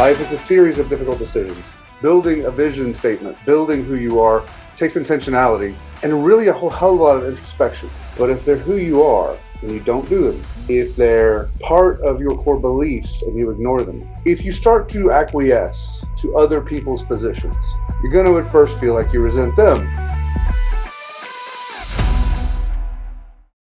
Life is a series of difficult decisions. Building a vision statement, building who you are, takes intentionality and really a whole hell of a lot of introspection. But if they're who you are and you don't do them, if they're part of your core beliefs and you ignore them, if you start to acquiesce to other people's positions, you're going to at first feel like you resent them